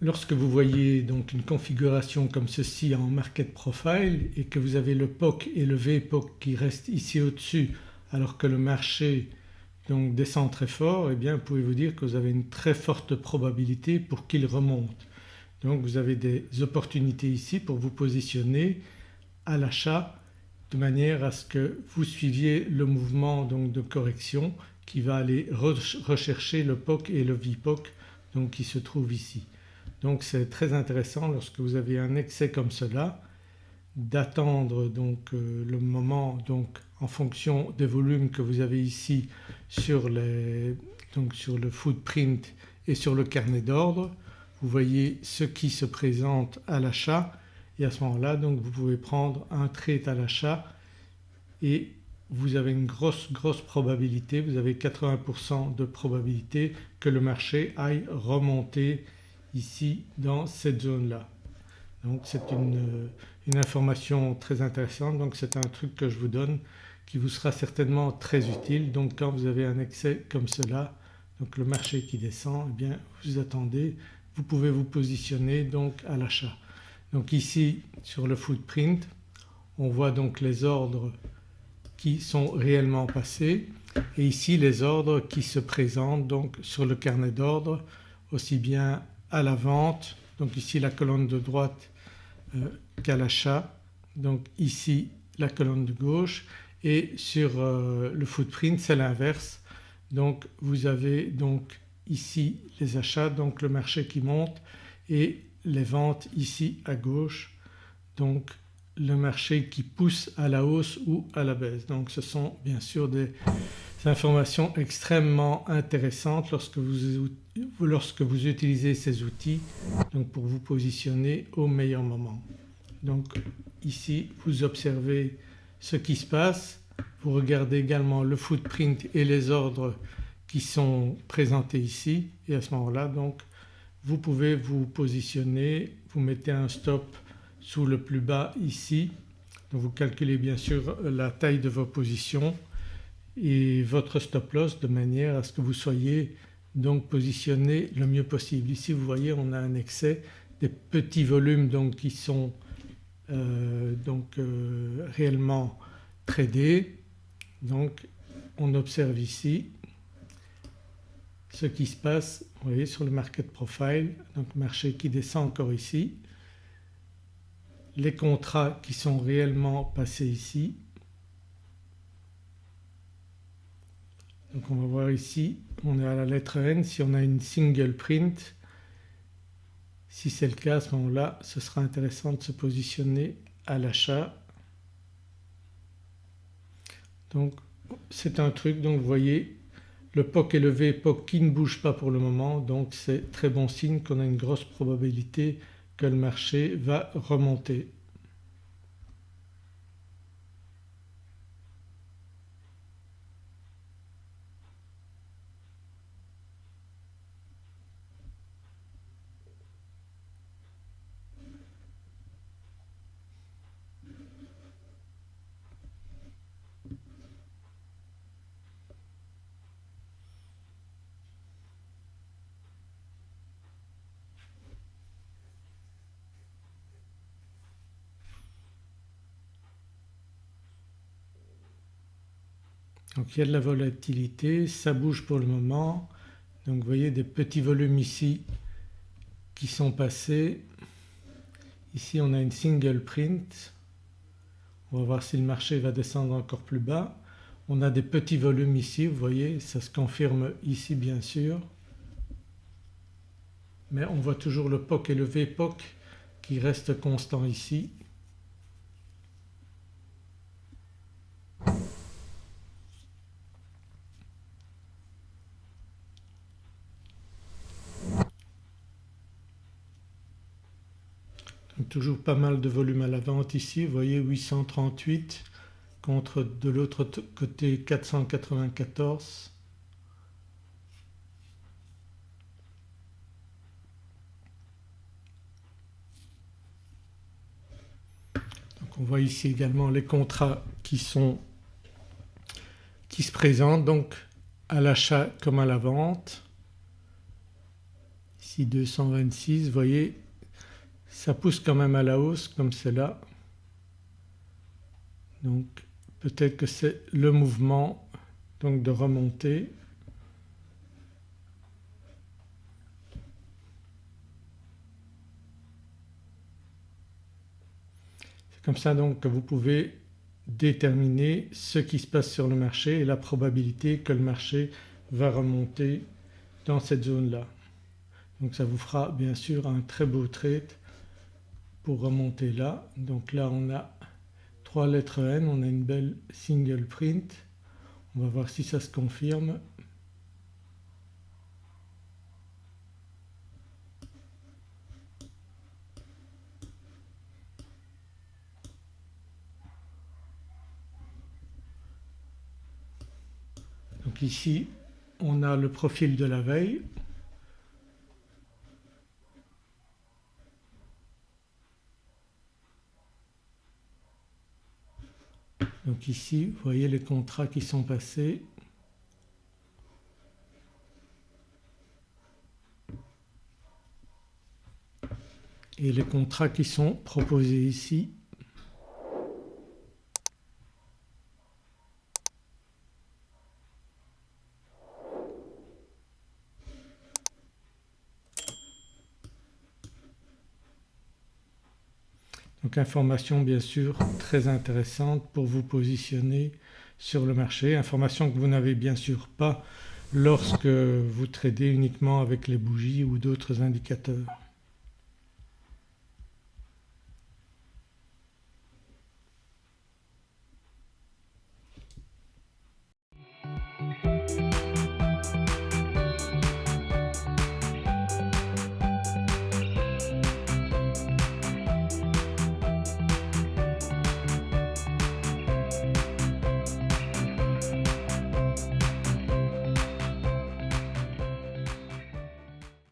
lorsque vous voyez donc une configuration comme ceci en market profile et que vous avez le POC et le VPOC qui restent ici au-dessus alors que le marché descend très fort eh bien vous pouvez vous dire que vous avez une très forte probabilité pour qu'il remonte. Donc vous avez des opportunités ici pour vous positionner à l'achat de manière à ce que vous suiviez le mouvement donc de correction qui va aller rechercher le POC et le VPOC donc qui se trouvent ici. Donc c'est très intéressant lorsque vous avez un excès comme cela d'attendre donc euh, le moment donc en fonction des volumes que vous avez ici sur, les, donc sur le footprint et sur le carnet d'ordre. Vous voyez ce qui se présente à l'achat et à ce moment-là donc vous pouvez prendre un trade à l'achat et vous avez une grosse grosse probabilité, vous avez 80% de probabilité que le marché aille remonter ici dans cette zone-là. Donc c'est une, information très intéressante donc c'est un truc que je vous donne qui vous sera certainement très utile. Donc quand vous avez un excès comme cela, donc le marché qui descend, eh bien vous attendez, vous pouvez vous positionner donc à l'achat. Donc ici sur le footprint on voit donc les ordres qui sont réellement passés et ici les ordres qui se présentent donc sur le carnet d'ordre aussi bien à la vente. Donc ici la colonne de droite euh, qu'à l'achat. Donc ici la colonne de gauche. Et sur euh, le footprint c'est l'inverse. Donc vous avez donc ici les achats donc le marché qui monte et les ventes ici à gauche. Donc le marché qui pousse à la hausse ou à la baisse. Donc ce sont bien sûr des informations extrêmement intéressantes lorsque vous, lorsque vous utilisez ces outils donc pour vous positionner au meilleur moment. Donc ici vous observez ce qui se passe, vous regardez également le footprint et les ordres qui sont présentés ici et à ce moment-là donc vous pouvez vous positionner, vous mettez un stop sous le plus bas ici. Donc vous calculez bien sûr la taille de vos positions et votre stop loss de manière à ce que vous soyez donc positionné le mieux possible. Ici vous voyez on a un excès des petits volumes donc qui sont euh, donc euh, réellement tradés. Donc on observe ici ce qui se passe vous voyez sur le market profile donc marché qui descend encore ici les contrats qui sont réellement passés ici. Donc on va voir ici, on est à la lettre N, si on a une single print, si c'est le cas à ce moment-là ce sera intéressant de se positionner à l'achat. Donc c'est un truc donc vous voyez le POC et le VPOC qui ne bougent pas pour le moment donc c'est très bon signe qu'on a une grosse probabilité que le marché va remonter. Donc il y a de la volatilité, ça bouge pour le moment. Donc vous voyez des petits volumes ici qui sont passés. Ici on a une single print. On va voir si le marché va descendre encore plus bas. On a des petits volumes ici, vous voyez, ça se confirme ici bien sûr. Mais on voit toujours le POC et le VPOC qui restent constants ici. Toujours pas mal de volume à la vente ici, vous voyez 838 contre de l'autre côté 494. Donc on voit ici également les contrats qui sont qui se présentent donc à l'achat comme à la vente. ici 226 vous voyez ça pousse quand même à la hausse comme c'est là. Donc peut-être que c'est le mouvement donc de remonter. C'est comme ça donc que vous pouvez déterminer ce qui se passe sur le marché et la probabilité que le marché va remonter dans cette zone-là. Donc ça vous fera bien sûr un très beau trade pour remonter là. Donc là on a trois lettres N, on a une belle single print. On va voir si ça se confirme. Donc ici on a le profil de la veille Donc ici vous voyez les contrats qui sont passés. Et les contrats qui sont proposés ici Donc information bien sûr très intéressante pour vous positionner sur le marché, information que vous n'avez bien sûr pas lorsque vous tradez uniquement avec les bougies ou d'autres indicateurs.